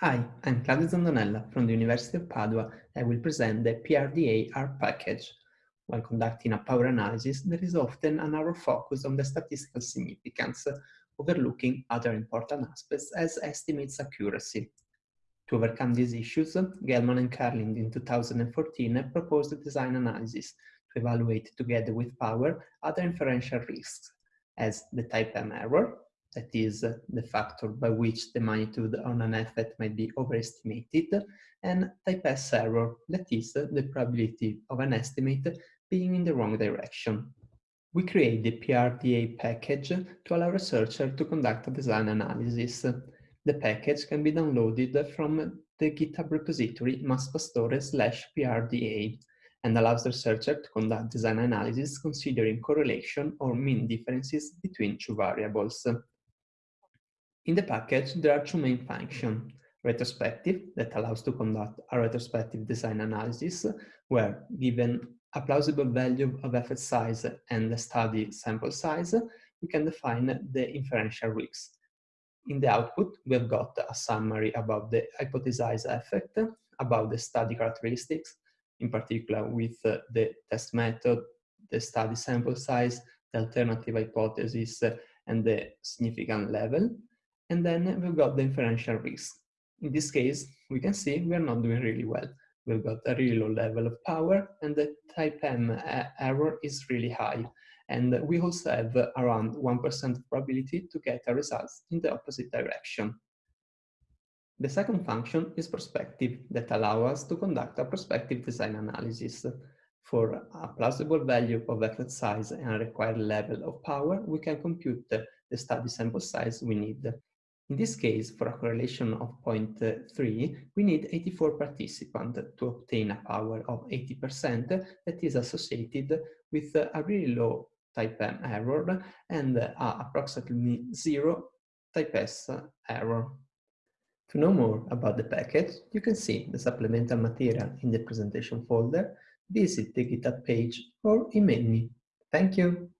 Hi, I'm Claudio Zandonella from the University of Padua. I will present the PRDA R package. When conducting a power analysis, there is often an narrow focus on the statistical significance, overlooking other important aspects as estimates accuracy. To overcome these issues, Gelman and Carlin in 2014 proposed a design analysis to evaluate together with power other inferential risks, as the type M error, that is the factor by which the magnitude on an effect might be overestimated, and type S error, that is the probability of an estimate being in the wrong direction. We create the PRDA package to allow researchers to conduct a design analysis. The package can be downloaded from the GitHub repository masspastore slash PRDA and allows the researcher to conduct design analysis considering correlation or mean differences between two variables. In the package, there are two main functions. Retrospective, that allows to conduct a retrospective design analysis, where given a plausible value of effect size and the study sample size, we can define the inferential risks. In the output, we have got a summary about the hypothesized effect, about the study characteristics, in particular with the test method, the study sample size, the alternative hypothesis, and the significant level. And then we've got the inferential risk. In this case, we can see we are not doing really well. We've got a really low level of power and the type M uh, error is really high. And we also have around 1% probability to get a result in the opposite direction. The second function is prospective that allows us to conduct a prospective design analysis. For a plausible value of effect size and a required level of power, we can compute the study sample size we need. In this case, for a correlation of uh, 0.3, we need 84 participants to obtain a power of 80% that is associated with uh, a really low type M error and uh, approximately zero type S error. To know more about the package, you can see the supplemental material in the presentation folder, visit the GitHub page or email me. Thank you.